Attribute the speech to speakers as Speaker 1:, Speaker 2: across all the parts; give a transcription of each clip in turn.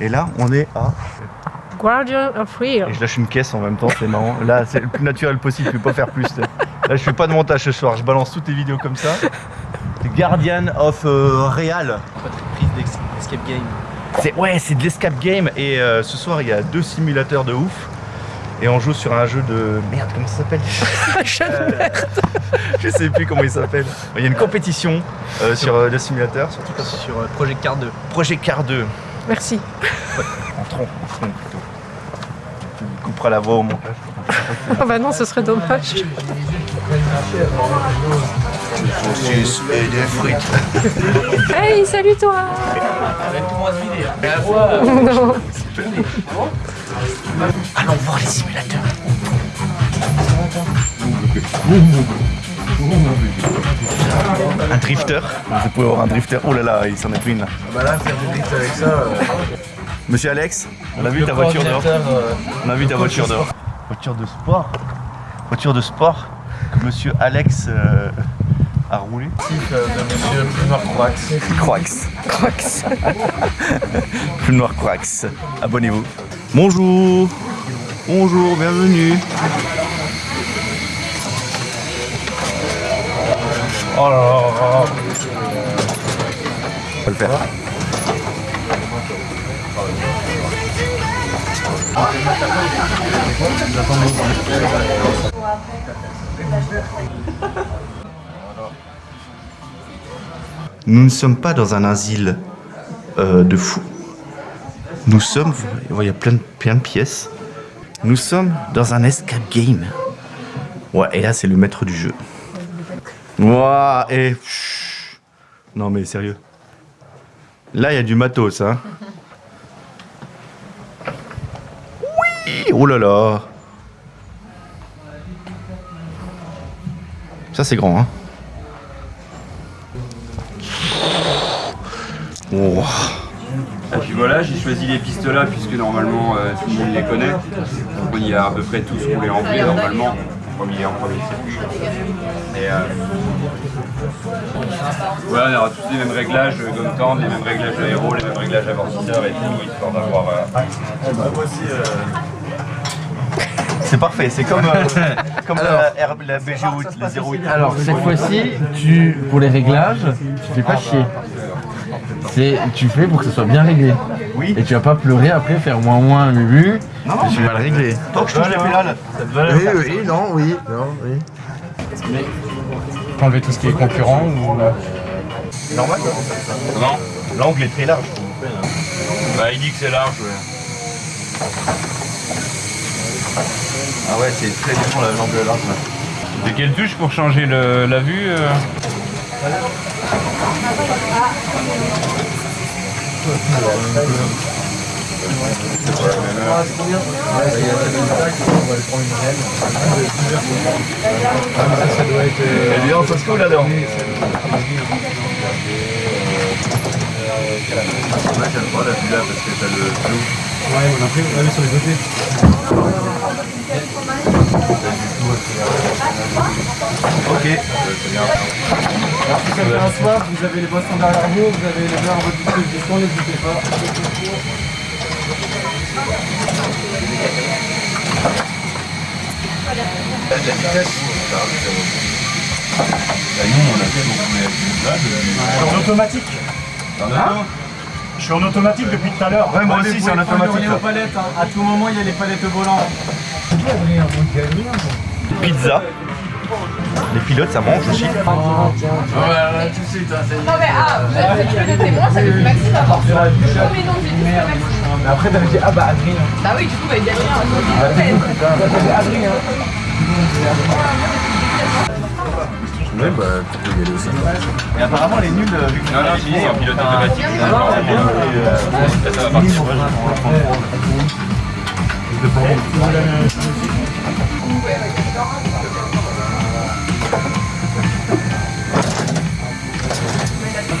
Speaker 1: Et là, on est à...
Speaker 2: Guardian of Real.
Speaker 1: Et je lâche une caisse en même temps, c'est marrant. Là, c'est le plus naturel possible, je peux pas faire plus. Là, je fais pas de montage ce soir, je balance toutes les vidéos comme ça. The Guardian of euh, Real.
Speaker 3: prise d'escape game.
Speaker 1: C'est ouais, c'est de l'escape game et euh, ce soir il y a deux simulateurs de ouf et on joue sur un jeu de merde comment ça s'appelle?
Speaker 2: Euh,
Speaker 1: Je sais plus comment il s'appelle. Il y a une compétition euh, sur euh, le simulateur, surtout
Speaker 3: Sur euh, Project Card 2.
Speaker 1: Project Car 2
Speaker 2: Merci.
Speaker 1: en tronc, en tronc plutôt. Tu couperas la voix au montage.
Speaker 2: Oh bah non, ce serait dommage.
Speaker 1: Saucisses et des frites.
Speaker 2: Hey, salut toi Non.
Speaker 1: Allons voir les simulateurs. Un drifter. Vous pouvez avoir un drifter. Oh là là, il s'en est pris une là.
Speaker 3: Bah là, faire du drift avec ça. euh,
Speaker 1: Monsieur Alex, on a vu ta voiture dehors. On a vu ta voiture dehors. Voiture de sport. Voiture de sport que Monsieur Alex euh, a roulé.
Speaker 3: euh, de monsieur Plumard Croax.
Speaker 1: Croax.
Speaker 2: Croix.
Speaker 1: Plus noir Croax. Abonnez-vous. Bonjour. Bonjour, bienvenue. Oh là là là. On va le faire. Nous ne sommes pas dans un asile euh, de fous. Nous sommes, vous voyez, il y a plein de, plein de pièces. Nous sommes dans un escape game. Ouais, et là, c'est le maître du jeu. Ouah, et... Non, mais sérieux. Là, il y a du matos, hein. Oui Oh là là Ça, c'est grand, hein.
Speaker 4: Et puis voilà, j'ai choisi les pistes là puisque normalement euh, tout le monde les connaît. On y a à peu près tous roulé en V normalement, en premier, en premier circuit. Et euh, voilà, on aura tous les mêmes réglages euh, gomme tendre, les mêmes réglages aéro, les mêmes réglages amortisseurs et tout, histoire d'avoir... euh,
Speaker 1: C'est parfait, c'est comme, euh, comme la, R- la BG8, la 08.
Speaker 5: Alors cette fois-ci, tu pour les réglages, tu fais pas chier. C'est tu fais pour que ce soit bien réglé.
Speaker 1: Oui.
Speaker 5: Et tu vas pas pleurer après faire moins moins mubu.
Speaker 1: Non,
Speaker 5: et tu vas le régler.
Speaker 1: Tant que je touche les pédales.
Speaker 5: Oui oui non oui non oui.
Speaker 3: Enlever tout ce qui est concurrent ou.
Speaker 1: Normal
Speaker 4: Non
Speaker 1: L'angle est très large.
Speaker 4: Bah il dit que c'est large, ouais.
Speaker 1: Ah ouais, c'est très différent l'angle large. là.
Speaker 4: De quelle touche pour changer le- la vue euh?
Speaker 1: Elle est en le flou.
Speaker 3: Ouais, on a pris, sur les côtés. Alors si quelqu'un a soif, vous avez les boissons derrière vous, vous avez les verres à votre disposition, n'hésitez pas.
Speaker 1: La vitesse.
Speaker 6: Je suis en automatique. Je suis en automatique depuis tout à l'heure.
Speaker 1: Ouais, moi aussi, c'est en automatique.
Speaker 3: On est aux palettes, hein. à tout moment il y a les palettes au volant.
Speaker 1: Pizza. Les pilotes, ça mange aussi.
Speaker 7: Non mais ah, vous êtes de témoins, ça veut dire Maxime. Oh mais non, j'ai dit que Maxime.
Speaker 3: Mais après t'avais dit, ah bah Adrien.
Speaker 7: Bah oui, du coup, bah il y a rien.
Speaker 3: T'avais Adrien.
Speaker 5: Ouais bah tu peux y aller aussi.
Speaker 1: Et apparemment, elle est nulle euh, vu que
Speaker 4: Non, non, si, c'est un pilote automatique. Ça va partir.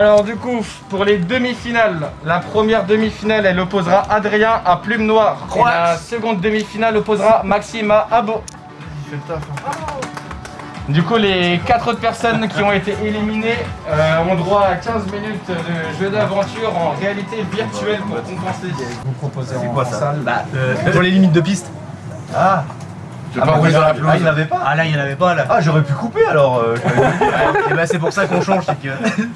Speaker 5: Alors du coup, pour les demi-finales, la première demi-finale, elle opposera Adrien à Plume Noire. Et la seconde demi-finale opposera Maxime à Abo. Du coup, les quatre autres personnes qui ont été éliminées euh, ont droit à 15 minutes de jeu d'aventure en réalité virtuelle pour compenser. Vous proposez en
Speaker 1: quoi, ça
Speaker 5: salle
Speaker 3: Pour les limites de piste.
Speaker 1: Ah
Speaker 5: Ah bah, oui, la pelouse.
Speaker 1: Ah, il n'avait pas
Speaker 3: Ah là, il n'y en avait pas là.
Speaker 1: Ah, j'aurais pu couper alors. euh.
Speaker 3: Et bah, c'est pour ça qu'on change, c'est que.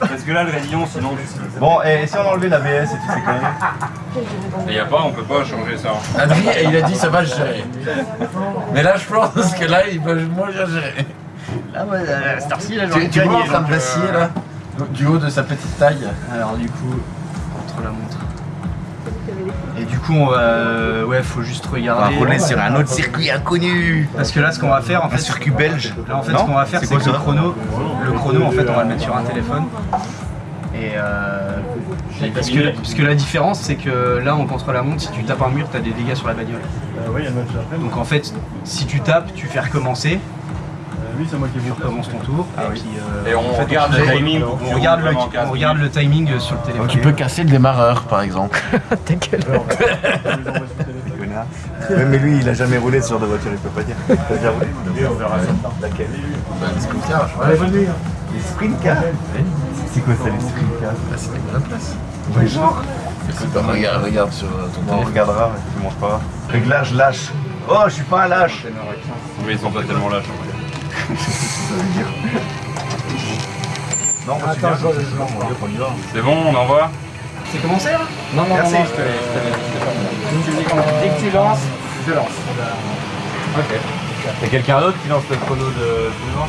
Speaker 4: Parce que là, le rayon, sinon,
Speaker 1: bon, et si on enlevait l'ABS et toutes ces conneries
Speaker 4: il y a pas, on peut pas changer ça.
Speaker 5: Adrien, il a dit ça va gérer. Mais là, je pense que là, il va moins bien gérer.
Speaker 3: Là, moi, à cette heure-ci, là,
Speaker 5: Tu,
Speaker 3: j'aurais
Speaker 5: tu vois en train de
Speaker 3: donc, euh,
Speaker 5: vaciller là Du haut de sa petite taille.
Speaker 3: Alors, du coup, contre la montre. Coup, on va. euh, Ouais, faut juste
Speaker 1: On va
Speaker 3: regarder.
Speaker 1: rouler sur un autre circuit inconnu.
Speaker 3: Parce que là, ce qu'on va faire, en fait.
Speaker 1: Un circuit belge.
Speaker 3: Là, en fait,
Speaker 1: Non
Speaker 3: ce qu'on va faire,
Speaker 1: C'est
Speaker 3: que le chrono, le chrono, en fait, on va le mettre sur un téléphone. Et euh, parce, que, parce que la différence, c'est que là, en contre la montre, si tu tapes un mur, t'as des dégâts sur la bagnole. Donc en fait, si tu tapes, tu fais recommencer.
Speaker 6: Oui, c'est moi qui
Speaker 3: Tu recommences ton tour. et puis, euh,
Speaker 4: Et on
Speaker 3: en fait,
Speaker 4: regarde
Speaker 3: on
Speaker 4: timing
Speaker 3: On regarde, le, on regarde le timing euh, sur le téléphone.
Speaker 5: Tu peux casser le démarreur par exemple.
Speaker 2: Ta gueule.
Speaker 1: Connard. Ouais, mais lui, il a jamais roulé ce genre de voiture, il peut pas dire. T'as déjà roulé on verra ça. Laquelle?
Speaker 5: Le je
Speaker 1: Ouais, Les sprint cars C'est quoi ça, les sprint cars
Speaker 5: c'est la place.
Speaker 1: Genre.
Speaker 5: Écoute, regarde, regarde sur euh, ton
Speaker 1: On
Speaker 5: téléphone.
Speaker 1: regardera, tu manges pas. Réglage lâche. Oh, je suis pas un lâche.
Speaker 4: Mais ils sont pas tellement lâches.
Speaker 1: Non, moi, je suis bien. On y va.
Speaker 4: C'est bon, on envoie
Speaker 3: C'est commencé là Non, non,
Speaker 1: Merci.
Speaker 3: non, je te laisse. je te je laisse. Tu me dis quand dès que tu lances, je lance. Ok.
Speaker 1: Y'a quelqu'un d'autre qui lance le chrono de Benoît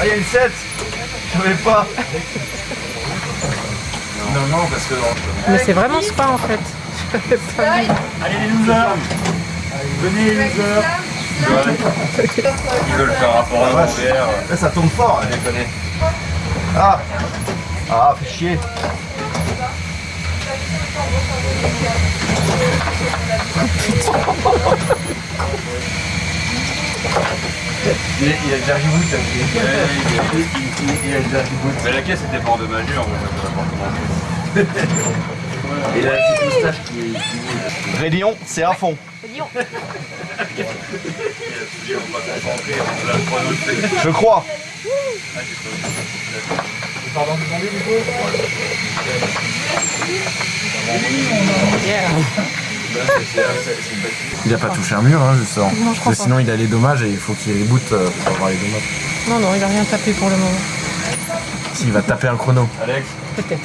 Speaker 1: Ah, y'a une 7 Je savais pas
Speaker 5: Non, non, parce que.
Speaker 2: Mais c'est vraiment spa en fait. J'avais pas vu.
Speaker 6: Allez les losers Venez les losers
Speaker 4: Ils veulent faire rapport à l'envers.
Speaker 1: Là, ça tombe fort, hein, déconner. Ah Ah, fait chier Il a, déjà reboot, ça Il a déjà reboot.
Speaker 4: Mais la caisse était pas endommagée, en fait, ça pas commencer.
Speaker 1: Et la petite moustache qui Rélion, c'est à fond. Je crois.
Speaker 5: Il a pas touché un mur, hein, je sens.
Speaker 2: Non, je crois
Speaker 5: sinon, il a les dommages et il faut qu'il reboot euh, pour avoir les dommages.
Speaker 2: Non, non, il a rien tapé pour le moment.
Speaker 5: S'il va taper un chrono.
Speaker 4: Alex,
Speaker 2: Peut-être.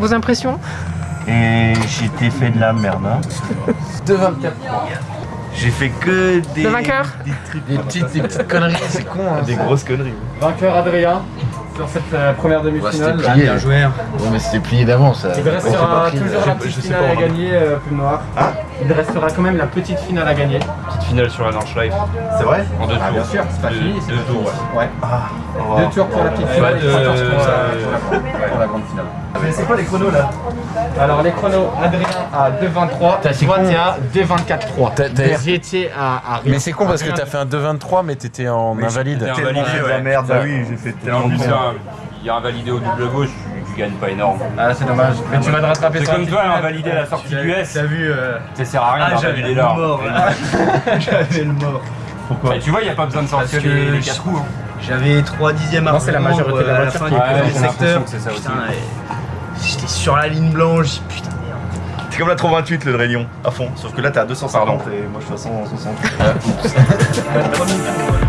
Speaker 2: Vos impressions?
Speaker 1: Et j'ai fait de la merde. Hein.
Speaker 5: 2,24.
Speaker 1: J'ai fait que des.
Speaker 2: Le vainqueur?
Speaker 1: Des trucs.
Speaker 5: Des petites, des petites conneries, c'est con. Hein,
Speaker 1: Des grosses conneries.
Speaker 3: Vainqueur Adrien sur cette euh, première
Speaker 5: Ouais,
Speaker 3: demi-finale.
Speaker 5: c'était plié.
Speaker 3: Bien joué.
Speaker 5: Ouais, mais c'était plié d'avance. ça.
Speaker 3: Il restera toujours la petite finale à gagner, euh, Plume Noire.
Speaker 1: Ah.
Speaker 3: Il restera quand même la petite finale à gagner.
Speaker 4: Finale sur la Nordschleife.
Speaker 1: C'est vrai
Speaker 4: En deux tours.
Speaker 3: Ah, bien sûr, c'est pas
Speaker 4: Deux-
Speaker 3: fini. c'est
Speaker 4: Deux
Speaker 3: pas
Speaker 4: tours, ouais.
Speaker 3: Ouais.
Speaker 1: Ah.
Speaker 3: Deux tours pour la petite
Speaker 4: Pas
Speaker 3: finale
Speaker 4: de-
Speaker 3: et 14 pour la, pour la-
Speaker 5: grande finale.
Speaker 1: Mais c'est quoi les chronos là
Speaker 3: Alors les chronos, Adrien à 2.23,
Speaker 5: T'as- c'est
Speaker 3: toi
Speaker 5: con.
Speaker 3: t'es à 2.24.3.
Speaker 5: T'as- t'as-
Speaker 3: Vous étiez à, à
Speaker 5: Mais c'est con parce que t'as fait un 2,23 mais t'étais en invalide.
Speaker 4: j'étais
Speaker 1: Tellement
Speaker 4: invalidé,
Speaker 1: fait de la merde, bah oui, j'ai fait tellement
Speaker 4: il y a un validé au double gauche, tu, gagnes pas énorme.
Speaker 3: Ah c'est dommage, mais tu vas te rattraper
Speaker 4: C'est comme toi, un
Speaker 3: finale.
Speaker 4: validé à la sortie du S.
Speaker 3: T'as vu euh,
Speaker 4: Ça sert à rien
Speaker 3: Ah le
Speaker 4: là.
Speaker 3: mort. J'avais le mort.
Speaker 4: Et tu vois, il n'y a pas besoin de sortir
Speaker 3: Parce que
Speaker 4: les, les
Speaker 3: je-
Speaker 4: quatre roues. hein.
Speaker 3: J'avais 3 dixièmes à
Speaker 5: Non, c'est la majorité de la
Speaker 3: euh, à la
Speaker 5: voiture
Speaker 3: fin
Speaker 5: qui
Speaker 3: du
Speaker 5: est
Speaker 3: secteur. J'étais sur la ligne blanche, j'ai dit, putain merde.
Speaker 1: C'est comme la 328 le Rélion, à fond. Sauf que là t'es à 250
Speaker 4: Pardon.
Speaker 1: et moi je suis à 160.
Speaker 3: La première-